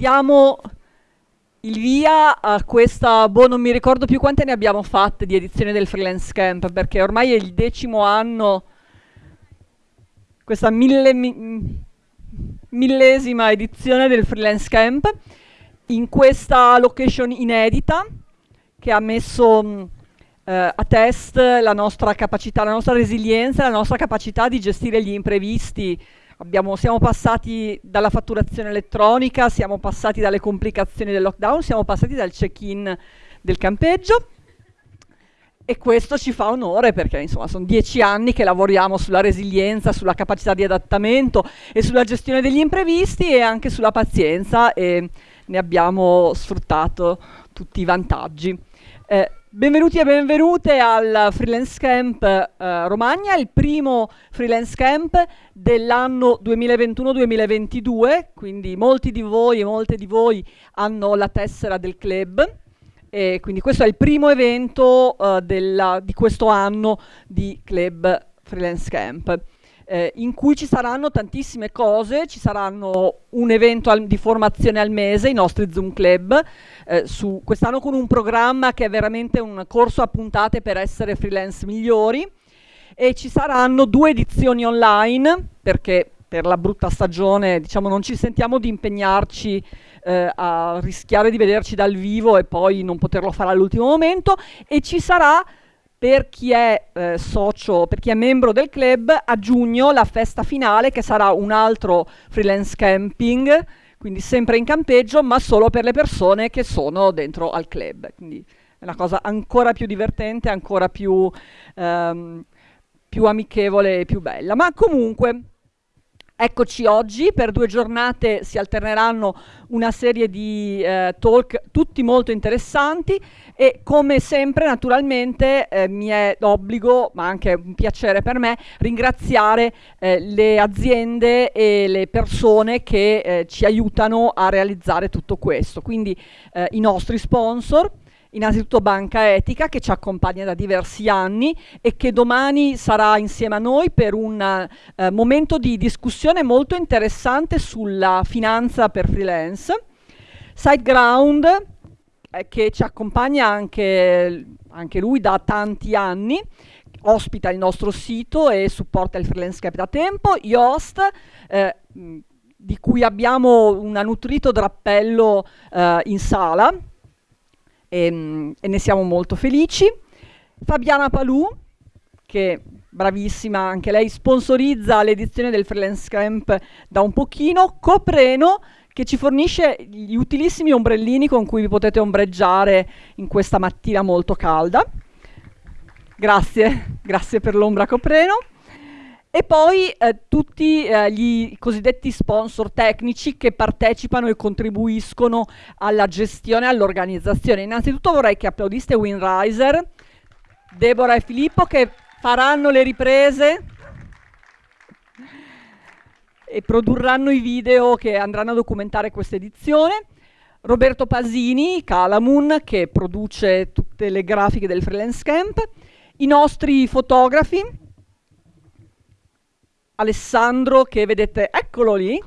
diamo il via a questa, boh, non mi ricordo più quante ne abbiamo fatte di edizione del Freelance Camp, perché ormai è il decimo anno, questa mille, mi, millesima edizione del Freelance Camp, in questa location inedita, che ha messo eh, a test la nostra capacità, la nostra resilienza, la nostra capacità di gestire gli imprevisti, Abbiamo, siamo passati dalla fatturazione elettronica, siamo passati dalle complicazioni del lockdown, siamo passati dal check-in del campeggio e questo ci fa onore perché insomma sono dieci anni che lavoriamo sulla resilienza, sulla capacità di adattamento e sulla gestione degli imprevisti e anche sulla pazienza e ne abbiamo sfruttato tutti i vantaggi. Eh, Benvenuti e benvenute al Freelance Camp eh, Romagna, il primo Freelance Camp dell'anno 2021-2022, quindi molti di voi e molte di voi hanno la tessera del club e quindi questo è il primo evento eh, della, di questo anno di Club Freelance Camp eh, in cui ci saranno tantissime cose, ci saranno un evento al, di formazione al mese, i nostri Zoom Club, eh, quest'anno con un programma che è veramente un corso a puntate per essere freelance migliori e ci saranno due edizioni online perché per la brutta stagione diciamo non ci sentiamo di impegnarci eh, a rischiare di vederci dal vivo e poi non poterlo fare all'ultimo momento e ci sarà per chi è eh, socio, per chi è membro del club, a giugno la festa finale che sarà un altro freelance camping, quindi sempre in campeggio, ma solo per le persone che sono dentro al club. Quindi è una cosa ancora più divertente, ancora più, ehm, più amichevole e più bella. Ma comunque Eccoci oggi, per due giornate si alterneranno una serie di eh, talk tutti molto interessanti e come sempre naturalmente eh, mi è d'obbligo, ma anche un piacere per me, ringraziare eh, le aziende e le persone che eh, ci aiutano a realizzare tutto questo, quindi eh, i nostri sponsor, innanzitutto Banca Etica che ci accompagna da diversi anni e che domani sarà insieme a noi per un eh, momento di discussione molto interessante sulla finanza per freelance. SiteGround eh, che ci accompagna anche, anche lui da tanti anni ospita il nostro sito e supporta il freelance cap da tempo, Yoast eh, di cui abbiamo un nutrito drappello eh, in sala e, ehm, e ne siamo molto felici. Fabiana Palù, che bravissima, anche lei sponsorizza l'edizione del Freelance Camp da un pochino, Copreno, che ci fornisce gli utilissimi ombrellini con cui vi potete ombreggiare in questa mattina molto calda. Grazie, grazie per l'ombra Copreno. E poi eh, tutti eh, gli cosiddetti sponsor tecnici che partecipano e contribuiscono alla gestione e all'organizzazione. Innanzitutto vorrei che applaudiste Winriser, Deborah e Filippo che faranno le riprese e produrranno i video che andranno a documentare questa edizione. Roberto Pasini, Calamun, che produce tutte le grafiche del Freelance Camp. I nostri fotografi, Alessandro che vedete, eccolo lì.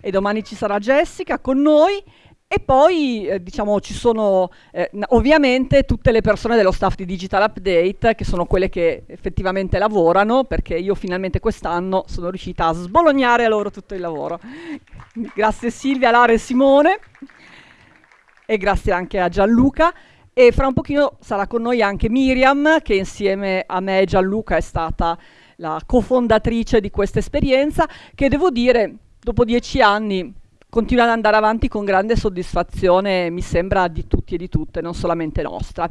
E domani ci sarà Jessica con noi e poi eh, diciamo ci sono eh, ovviamente tutte le persone dello staff di Digital Update che sono quelle che effettivamente lavorano perché io finalmente quest'anno sono riuscita a sbolognare a loro tutto il lavoro. grazie Silvia, Lara e Simone e grazie anche a Gianluca. E fra un pochino sarà con noi anche Miriam, che insieme a me e Gianluca è stata la cofondatrice di questa esperienza, che devo dire, dopo dieci anni, continua ad andare avanti con grande soddisfazione, mi sembra, di tutti e di tutte, non solamente nostra.